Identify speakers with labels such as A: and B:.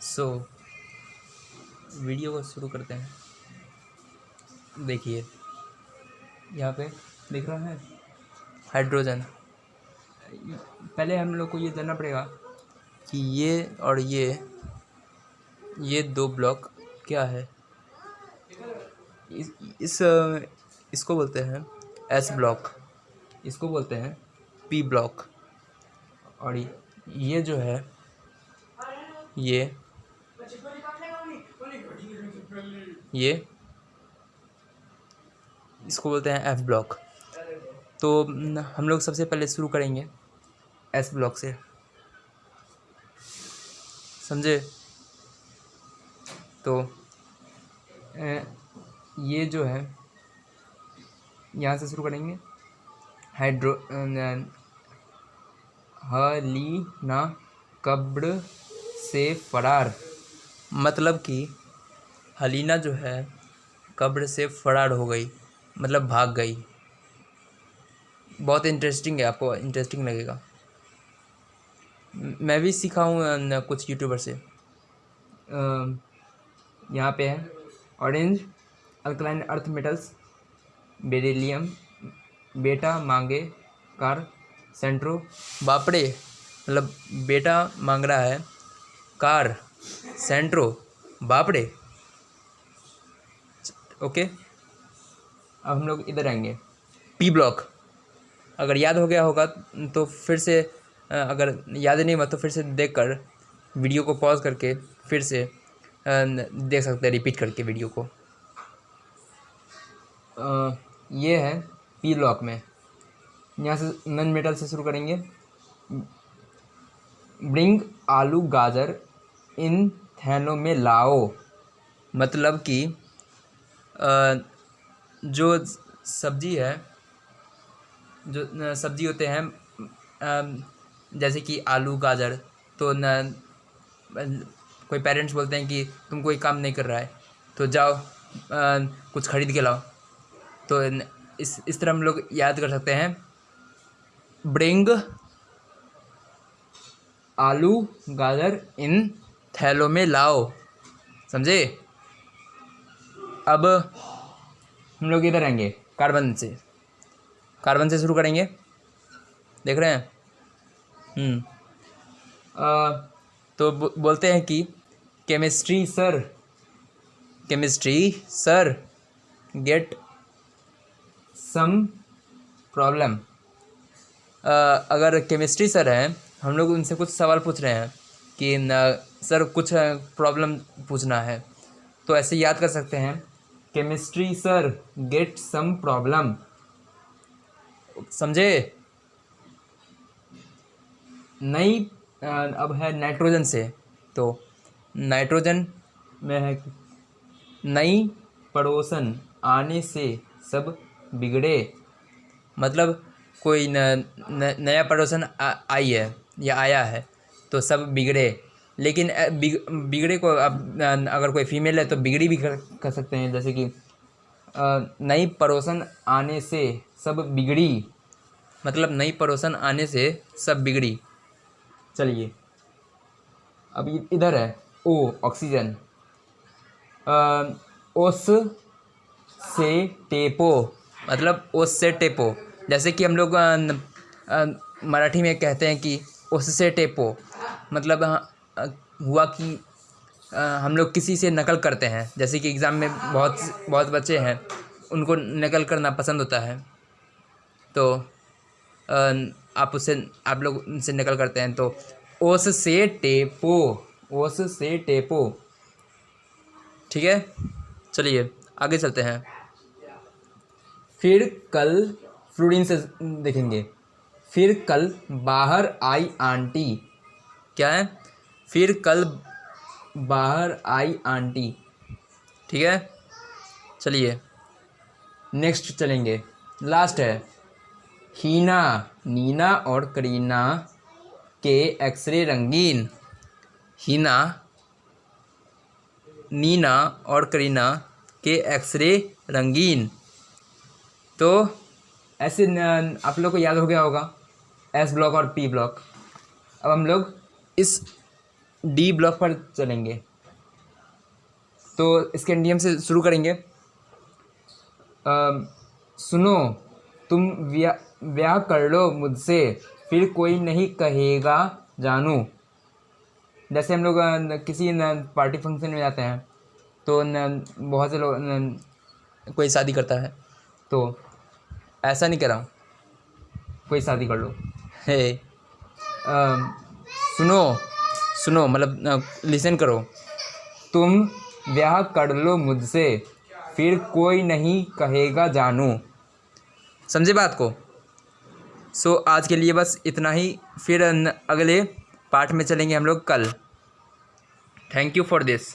A: सो so, video को शुरू करते हैं। देखिए यहाँ पे देख रहा है? हाइड्रोजन पहले हम लोग को ये जानना पड़ेगा कि ये और ये ये दो ब्लॉक क्या है? इस, इस इसको बोलते हैं एस ब्लॉक इसको बोलते हैं पी ब्लॉक और ये जो है ये ये इसको बोलते हैं एफ़ ब्लॉक तो हम लोग सबसे पहले शुरू करेंगे एस ब्लॉक से। समझे? तो ये जो है, यहाँ से शुरू करेंगे। हाइड्रो हलीना कब्र से फरार। मतलब कि हलीना जो है, कब्र से फरार हो गई मतलब भाग गई। बहुत इंटरेस्टिंग है, आपको इंटरेस्टिंग लगेगा। मैं भी सीखा हूँ कुछ यूट्यूबर से। यहाँ पे है orange alkaline earth metals beryllium बेटा मांगे कार सेंट्रो बापड़े मतलब बेटा मांग रहा है कार सेंट्रो बापड़े। ओके? अब हम लोग इधर आएँगे। पी ब्लॉक अगर याद हो गया होगा तो फिर से अगर याद नहीं हुआ तो फिर से देख कर वीडियो को पॉज करके फिर से देख सकते हैं रिपीट करके वीडियो को। ये है पी लॉक में। यहाँ से नन मेटल से शुरू करेंगे। ब्रिंग आलू गाजर इन थैनों में लाओ। मतलब कि जो सब्ज़ी है जो सब्ज़ी होते हैं जैसे कि आलू गाजर तो न कोई पेरेंट्स बोलते हैं कि तुम कोई काम नहीं कर रहा है तो जाओ आ, कुछ ख़रीद के लाओ। तो इस इस तरह हम लोग याद कर सकते हैं। ब्रिंग, आलू, गाजर, इन थैलों में लाओ। समझे? अब हम लोग इधर आएँगे, कार्बन से। कार्बन से शुरू करेंगे। देख रहे हैं? हम्म। तो बोलते हैं कि chemistry sir chemistry sir, get some problem अगर केमिस्ट्री सर हैं हम लोग उनसे कुछ सवाल पूछ रहे हैं कि न, सर कुछ प्रॉब्लम पूछना है। तो ऐसे याद कर सकते हैं chemistry sir get some problem समझे? नई अब है नाइट्रोजन से तो नाइट्रोजन में है नई पड़ोसन आने से सब बिगड़े। मतलब कोई न, न, नया पड़ोसन आई है या आया है तो सब बिगड़े। लेकिन बिगड़े को अब अगर कोई फीमेल है तो बिगड़ी भी कर, कर सकते हैं। जैसे कि नई पड़ोसन आने से सब बिगड़ी। मतलब नई पड़ोसन आने से सब बिगड़ी। चलिए अब इधर है ओ ऑक्सीजन। ओस से टेपो। मतलब ओस से टेपो जैसे कि हम लोग मराठी में कहते हैं कि ओस से टेपो मतलब हुआ कि हम लोग किसी से नकल करते हैं। जैसे कि एग्ज़ाम में बहुत बहुत बच्चे हैं, उनको नकल करना पसंद होता है। तो आप उससे, आप लोग उनसे नकल करते हैं। तो ओस से टेपो ओस से टेपो ठीक है? चलिए, आगे चलते हैं। फिर कल फ्लूडिन से देखेंगे। फिर कल बाहर आई आंटी। क्या है? फिर कल बाहर आई आंटी। ठीक है? चलिए। नेक्स्ट चलेंगे। लास्ट है। हीना, नीना और करीना के एक्सरे रंगीन। हीना, नीना और करीना के एक्सरे रंगीन। तो ऐसे आप लोग को याद हो गया होगा एस ब्लॉक और पी ब्लॉक अब हम लोग इस डी ब्लॉक पर चलेंगे। तो इसके नियम से शुरू करेंगे। अम, सुनो तुम ब्याह कर लो मुझसे फिर कोई नहीं कहेगा जानू। जैसे हम लोग किसी पार्टी फ़ंक्शन में जाते हैं तो बहुत से लोग कोई शादी करता है। तो ऐसा नहीं करा कोई शादी कर लो। है। सुनो सुनो मतलब लिसन करो। तुम ब्याह कर लो मुझसे फिर कोई नहीं कहेगा जानू। समझे बात को? सो so, आज के लिए बस इतना ही। फिर अगले पार्ट में चलेंगे हम लोग कल। Thank you for this